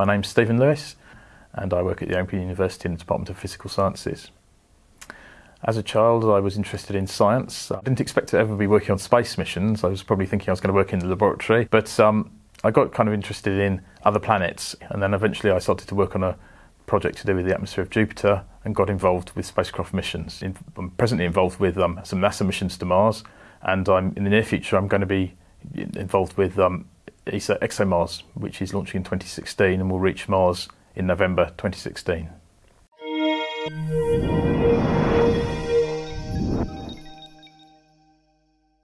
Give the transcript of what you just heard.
My name's Stephen Lewis and I work at the Open University in the Department of Physical Sciences. As a child I was interested in science. I didn't expect to ever be working on space missions. I was probably thinking I was going to work in the laboratory but um, I got kind of interested in other planets and then eventually I started to work on a project to do with the atmosphere of Jupiter and got involved with spacecraft missions. I'm presently involved with um, some NASA missions to Mars and I'm, in the near future I'm going to be involved with um, ESA ExoMars, which is launching in 2016 and will reach Mars in November 2016.